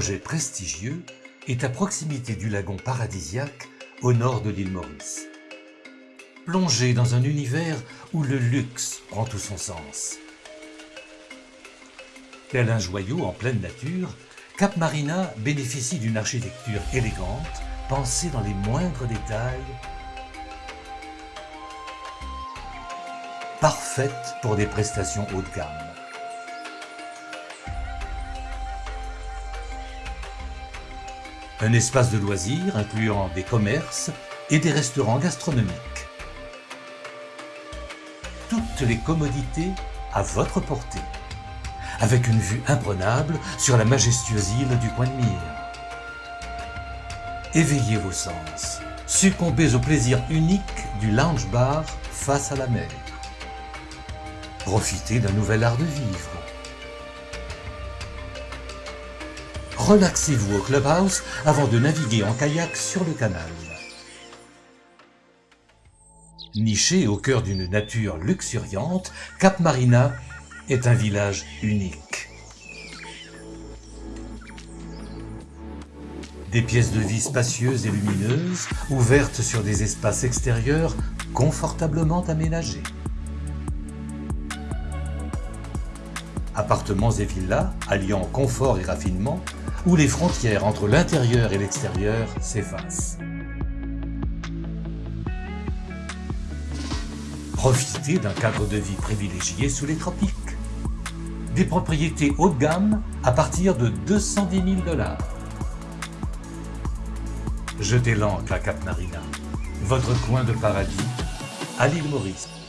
projet prestigieux est à proximité du lagon paradisiaque au nord de l'île Maurice. Plongé dans un univers où le luxe prend tout son sens. Tel un joyau en pleine nature, Cap Marina bénéficie d'une architecture élégante, pensée dans les moindres détails, parfaite pour des prestations haut de gamme. Un espace de loisirs incluant des commerces et des restaurants gastronomiques. Toutes les commodités à votre portée, avec une vue imprenable sur la majestueuse île du coin de mire. Éveillez vos sens, succombez au plaisir unique du lounge bar face à la mer. Profitez d'un nouvel art de vivre. Relaxez-vous au clubhouse avant de naviguer en kayak sur le canal. Niché au cœur d'une nature luxuriante, Cap Marina est un village unique. Des pièces de vie spacieuses et lumineuses, ouvertes sur des espaces extérieurs confortablement aménagés. Appartements et villas alliant confort et raffinement, où les frontières entre l'intérieur et l'extérieur s'effacent. Profitez d'un cadre de vie privilégié sous les tropiques. Des propriétés haut de gamme à partir de 210 000 dollars. Jetez l'ancre à Cap Marina, votre coin de paradis à l'île Maurice.